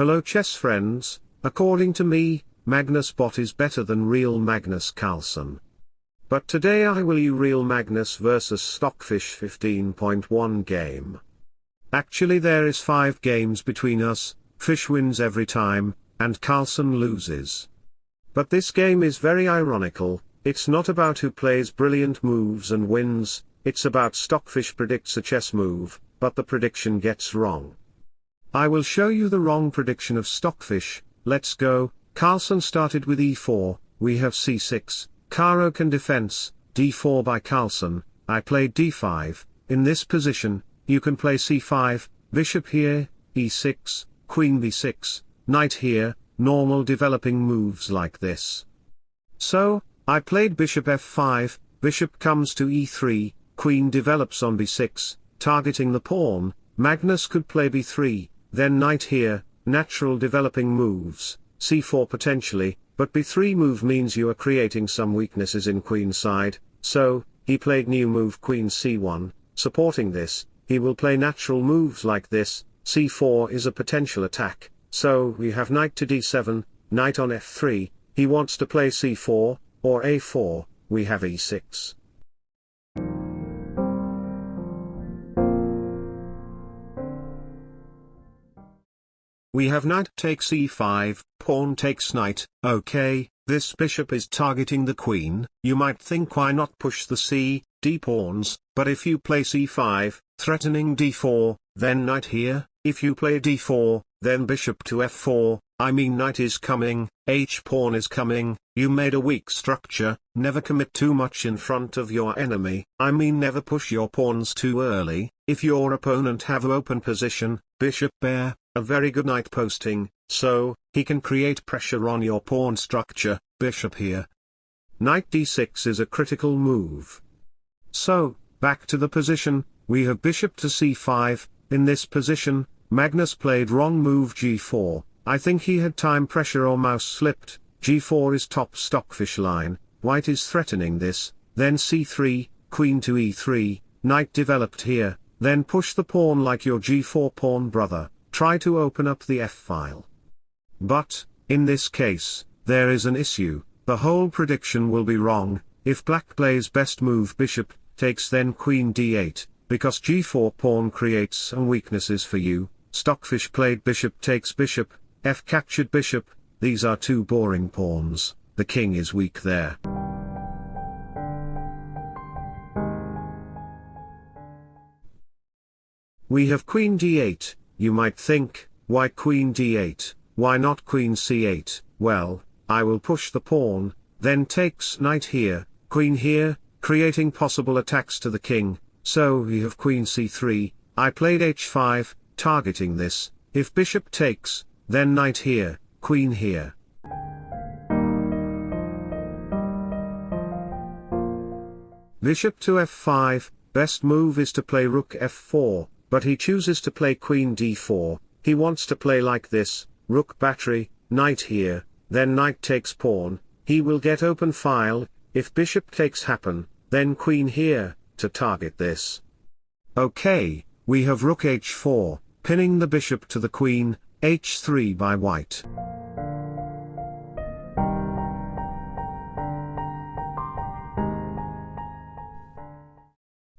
Hello chess friends, according to me, Magnus Bot is better than real Magnus Carlsen. But today I will you real Magnus vs Stockfish 15.1 game. Actually there is 5 games between us, Fish wins every time, and Carlsen loses. But this game is very ironical, it's not about who plays brilliant moves and wins, it's about Stockfish predicts a chess move, but the prediction gets wrong. I will show you the wrong prediction of Stockfish, let's go, Carlsen started with e4, we have c6, Caro-Kann defense, d4 by Carlsen, I played d5, in this position, you can play c5, bishop here, e6, queen b6, knight here, normal developing moves like this. So, I played bishop f5, bishop comes to e3, queen develops on b6, targeting the pawn, Magnus could play b3, then knight here, natural developing moves, c4 potentially, but b3 move means you are creating some weaknesses in queen side, so, he played new move queen c1, supporting this, he will play natural moves like this, c4 is a potential attack, so we have knight to d7, knight on f3, he wants to play c4, or a4, we have e6. We have knight takes e5, pawn takes knight, okay, this bishop is targeting the queen, you might think why not push the c, d pawns, but if you play c5, threatening d4, then knight here, if you play d4, then bishop to f4, I mean knight is coming, h pawn is coming, you made a weak structure, never commit too much in front of your enemy, I mean never push your pawns too early, if your opponent have open position, bishop bear, a very good knight posting, so, he can create pressure on your pawn structure, bishop here. Knight d6 is a critical move. So, back to the position, we have bishop to c5, in this position, Magnus played wrong move g4, I think he had time pressure or mouse slipped, g4 is top stockfish line, white is threatening this, then c3, queen to e3, knight developed here, then push the pawn like your g4 pawn brother, try to open up the f-file. But, in this case, there is an issue, the whole prediction will be wrong, if black plays best move bishop, takes then queen d8, because g4 pawn creates some weaknesses for you, stockfish played bishop takes bishop, f captured bishop, these are two boring pawns, the king is weak there. We have queen d8, you might think, why queen d8, why not queen c8, well, I will push the pawn, then takes knight here, queen here, creating possible attacks to the king, so we have queen c3, I played h5, targeting this, if bishop takes, then knight here, queen here. Bishop to f5, best move is to play rook f4, but he chooses to play queen d4, he wants to play like this, rook battery, knight here, then knight takes pawn, he will get open file, if bishop takes happen, then queen here, to target this. Okay, we have rook h4, pinning the bishop to the queen, h3 by white.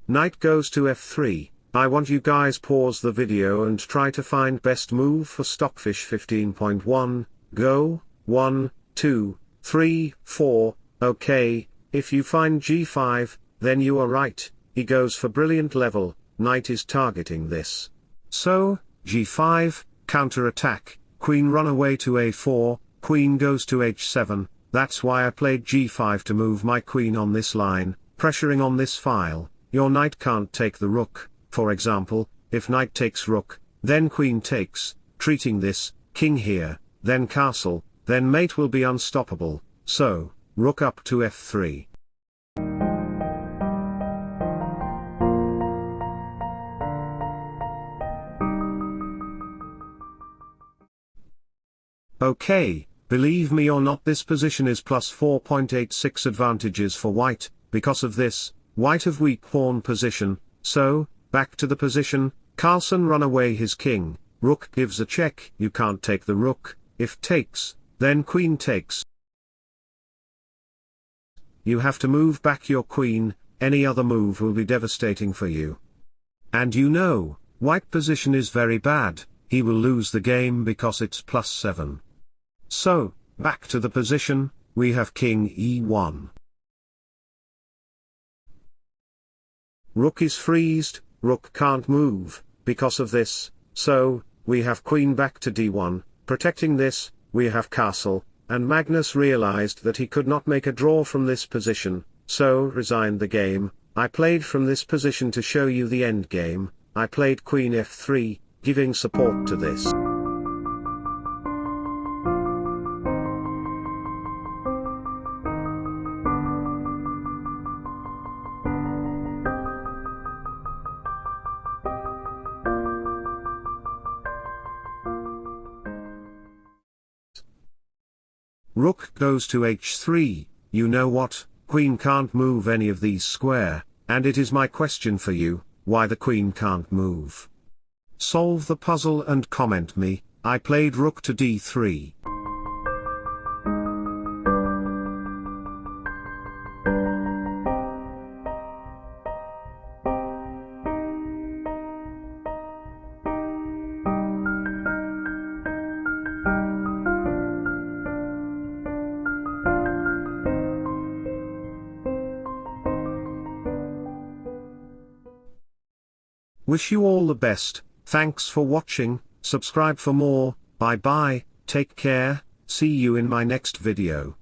Knight goes to f3, I want you guys pause the video and try to find best move for Stockfish 15.1, go, 1, 2, 3, 4, okay, if you find g5, then you are right, he goes for brilliant level, knight is targeting this. So, g5, counter attack, queen run away to a4, queen goes to h7, that's why I played g5 to move my queen on this line, pressuring on this file, your knight can't take the rook, for example, if knight takes rook, then queen takes, treating this, king here, then castle, then mate will be unstoppable, so, rook up to f3. Okay, believe me or not this position is plus 4.86 advantages for white, because of this, white have weak pawn position, so, Back to the position, Carlsen run away his king, rook gives a check, you can't take the rook, if takes, then queen takes. You have to move back your queen, any other move will be devastating for you. And you know, white position is very bad, he will lose the game because it's plus 7. So, back to the position, we have king e1. Rook is freezed, rook can't move, because of this, so, we have queen back to d1, protecting this, we have castle, and Magnus realized that he could not make a draw from this position, so resigned the game, I played from this position to show you the endgame, I played queen f3, giving support to this. Rook goes to h3, you know what, queen can't move any of these square, and it is my question for you, why the queen can't move. Solve the puzzle and comment me, I played rook to d3. Wish you all the best, thanks for watching, subscribe for more, bye bye, take care, see you in my next video.